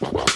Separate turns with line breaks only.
you